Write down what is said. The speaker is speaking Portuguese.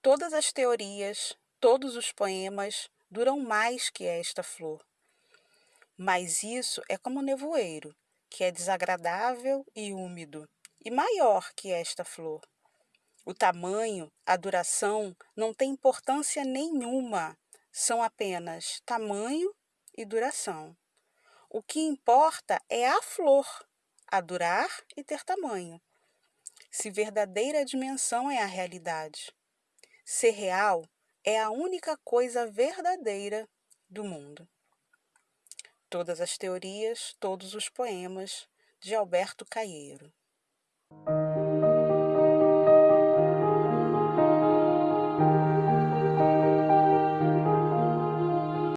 Todas as teorias, todos os poemas duram mais que esta flor. Mas isso é como nevoeiro, que é desagradável e úmido, e maior que esta flor. O tamanho, a duração não tem importância nenhuma, são apenas tamanho e duração. O que importa é a flor, a durar e ter tamanho. Se verdadeira dimensão é a realidade. Ser real é a única coisa verdadeira do mundo. Todas as teorias, todos os poemas de Alberto Caieiro.